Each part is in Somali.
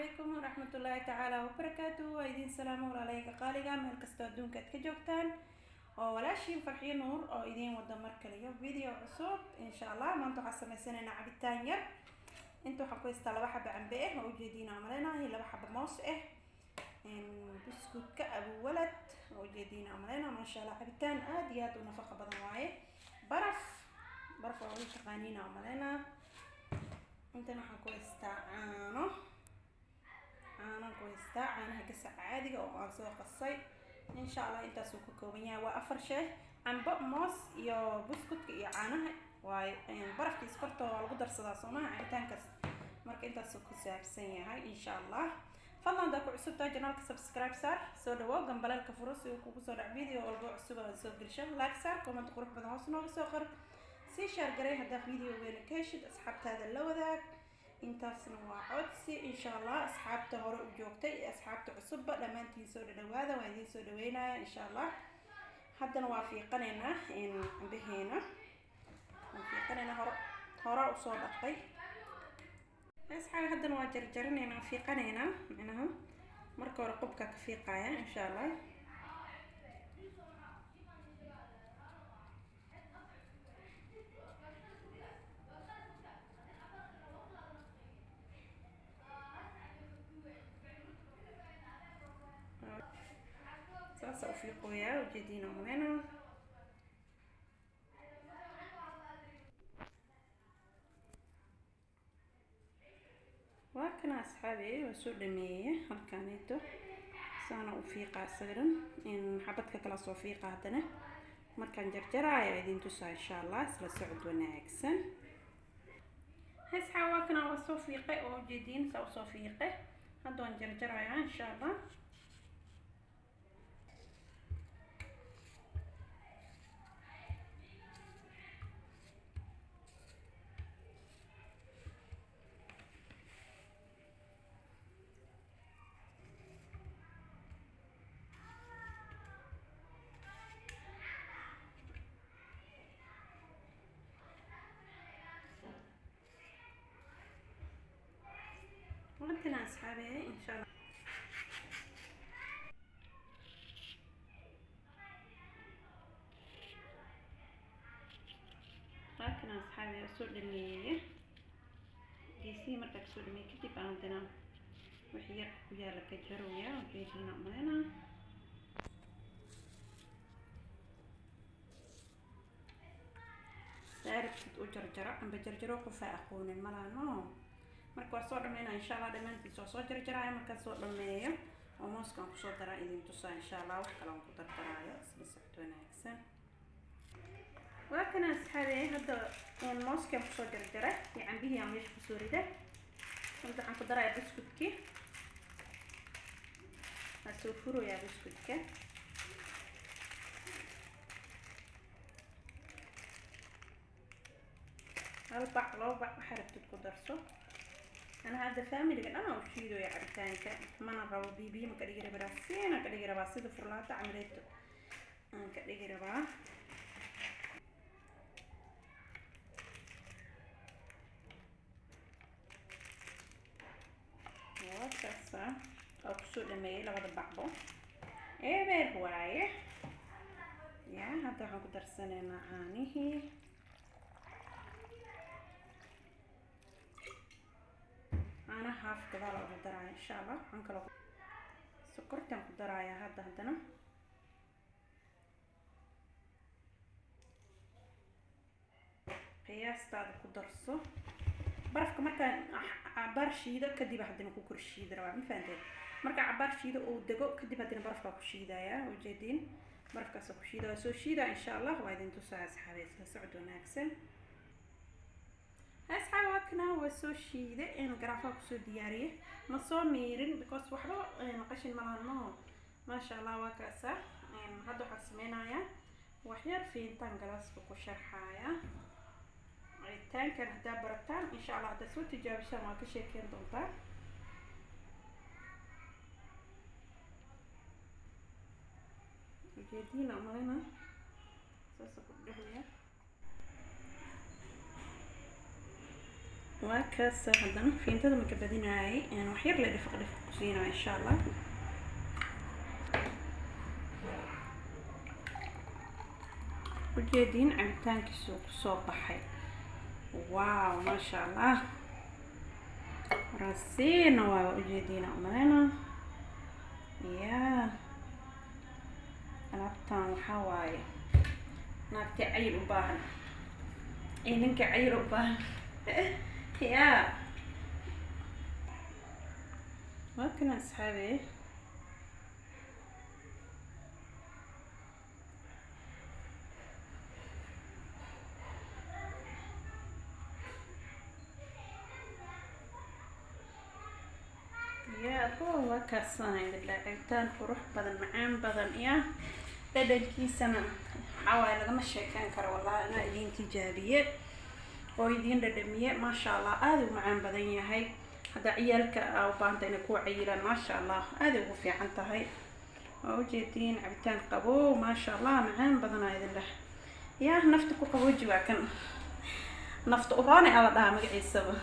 calaykum waraxmatullaahi tacaala wabarakaatu waa idiin salaamo walaalayga qaaliga meel kastoo adduunka aad ka joogtaan. Oo walaashiin farxiyo nuur oo idiin wada mar kaliyo video cusub. Insha allah maanta waxaan sameysanaynaa cabitaan yar. Inta waxaan ku haystaa laba xaba cambe ah oo ujeediina amaleynahay laba xaba moos ah buskudka abuwalad oo ujeediina amaleyna maasha allah cabitaan aada iyo aada u nafaqo badan waaye. Baraf baraf waa u taqaaniina amaleyna intan waxaan ku haystaa caano caanaan ku haystaa caanaha gasaca caadiga oo aan soo qasay. Insha allah intaasuu ka kooban yahay waa afar shay cambo moos iyo buskudka iyo caanaha. Waayo barafkiis korta waa lagu darsadaa soomaha cabitaankaas marka intaasuu ku saabsan yahay insha allah fadlan haddaa ku cusubtaa janaalka subscribe saar soo dhawow gambaleelka furo si uu kugu soo dhac video walbo cusub aan soo gelisho like saar comment qurux badan hoos nooga soo qor. Sii shaar garay haddaa videogeena ka heshid asxaabtaada la wadaag intaasna waa codsi. Insha allah asxaabta hore u joogtay iyo asxaabta cusubba dhammaantiin soo dhadhawaada waa idiin soo dhaweynaya insha allah haddana waa fiiqanaynaa cambaheena waan fiiqanaynaa hore hore u soo dhaqay asxaabi haddana waa jarjarinaynaa fiiqanaynaa micnaha marka hore qubka ka fiiqaya insha allah saasa u fiiqooyaa ujeediina malena waa soo dhameeye halkaaneeto saana u fiiqa isagan xabadka kala soo fiiqa haddana markaan jarjaraayo idiin tusaa insha allah isla socod wanaagsan asxaab waa kana waa soo fiiqe oo ujeediin saa u soo fiiqe hadda waan jarjarayaa insha allah أصحابي إن شاء الله لكن أصحابي أسود المية جيسي مرتك سود المية كتب عندنا وحير ويا لك جرويا وجيتنا عملنا تعرف تجرجرة عم بجرجرة قفا أخون الملانو marka waa soo dhameynaa insha allah dhammaantiis waa soo jarjaraayo markaan soo dhameeyo oo mooskaan ku soo daraa idin tusaa insha allah wax kale aan ku dardaraayo isla socod wanaagsan waa kana asxaabi hadda mooskaan ku soo jarjaray iyo cambihii aan meesha ku soo riday inta waxaan ku darayaa buskudkii waa soo furoyaa buskudka hal bac laba bac waxaa rabtid ku darso ana hadda faamiliga dhan aan u shiidooya cabitaanka mana rabo bibiyo ma ka dhigi rabaa siinaan ka dhigi rabaa sida furlaato camreeto aan ka dhigi rabaa wakaasa waa ku soo dhameeyay labada bacbo ebeer waaye ya hadda waxaan ku darsanaynaa caanihii haaf gadaal ugu daraya insha allah waxaan kaloo sokortaan ku darayaa hadda haddana. Qiyaastaada ku darso. Barafka markaan cabaar shiido kadib haddana ku korshiidi rabaa ma marka cabaar shiido uu dego kadib haddana barafkaa ku shiidaya ujeediin barafkaasoo ku shiida soo shiida insha allah waa idin tusaa asxaabeed socod wanaagsan asxaab waa kana waa soo shiiday garaafaha ku soo diyaariyay ma soo miirin because waxba qashin malaano maasha allah waa kaasa. Hadda waxaan sameynayaa waxyar fiintaan galaaska ku sharxaya cabitaankan haddaa barataan insha allah haddaad soo tijaabishaan waa ka sheekeyn doontaa. Ujeediina malina saasa ku dhehaya waa kaasa haddana fiintada maka badinaayay wax yar la dhifaq dhifaq ku siinaa insha allah ujeediin cabitaankiisuu ku soo baxay. Wow maasha allah rasiina waa ujeediina umaleyna ya alaabtan waxaa waaye naagtii cayil u baahan. Iyo ninka cayil u baahan ya waa kana asxaabe ya bo waa kaasanahay bilaa cabitaan qurux badan macaan badan ya dhadhankiisana waxaa waaye lagama sheekeyn karo wallahi anaa idiin tijaabiye oo idiin dhadhamiye maasha allah aada u macaan badan yahay. Hadda ciyaalka aa u baahanta inay kuwa cayilaan maasha allah aaday ugu fiican tahay. Waa ujeediin cabitaan qabow maasha allah macaan badanaa idin leh. Ya nafta ku qabooji waa kan. Nafta uraani ala dhahaa magaciisaba.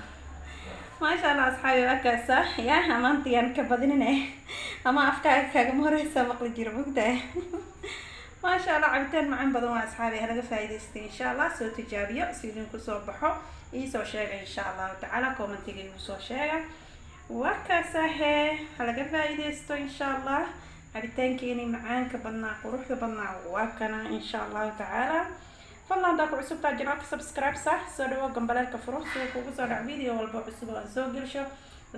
Maasha allah asxaabi waa kaasa ya amaantayaan ka badinine. Ama afkaaga kaagama horeysa maqli jira mogtahay maasha allah cabitaan macaan badan waa asxaabi halaga faa'iidaystay insha allah soo tijaabiyo si idinku soo baxo iisoo sheega insha allahu tacaala commentiga igu soo sheega. Waa halaga faa'iidaysto insha allah cabitaankeeni macaanka badnaa quruxda badnaa waa kana insha allahu tacaala. Fadlan haddaa ku cusubtaa janaalka subscribe soo dhawo gambaleelka furo sida kugu soo dhac video walba cusub oo aan soo gelsho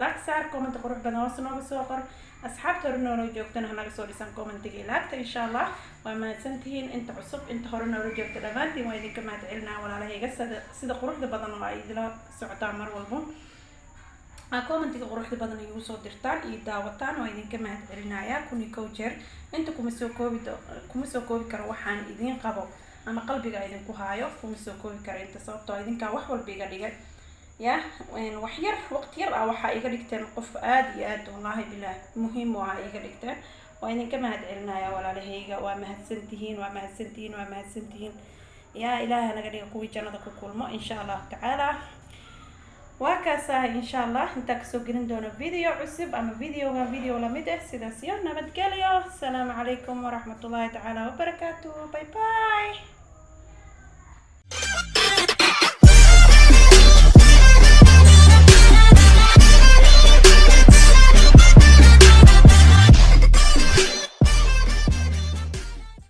like saar qurux badan hoos nooga soo qor asxaabta hore noola joogtana hanaga soo dhisan commentiga laagta insha allah waa mahadsantihiin inta cusub inta hore noola joogta dhammaantiin waa idinka mahad celinaa walaalahayga sida quruxda badan oo ay idila socotaan mar walbo commentiga quruxda badan igu soo dirtaan iyo daawataan waa idinka mahad celinayaa kuni kow jeer inta kuma koobi kuma soo koobi karo waxaan idiin qabo ama qalbiga idinku haayo kuma soo koobi kara inta sababtoo idinkaa wax walba iga dhigay ya wax yar waqti yar ah waxaa iga dhigteen qof aada iyo aad wallaahi bilah muhiim u ah iga dhigteen. Waa idinka mahad celinaya walaalahayga waa mahadsantihiin waa mahadsantihiin waa mahadsantihiin. Yaa ilaaha naga dhiga kuwii jannada ku kulmo insha allahu tacaala. Waa kaasaha insha allah intaa ka soo gelin doono video cusub ama videoga video la mid ah sidaas iyo nabadgelyo. Asalaamu calaykum waraxmatullaahi tacaala wabarakaatu bye bye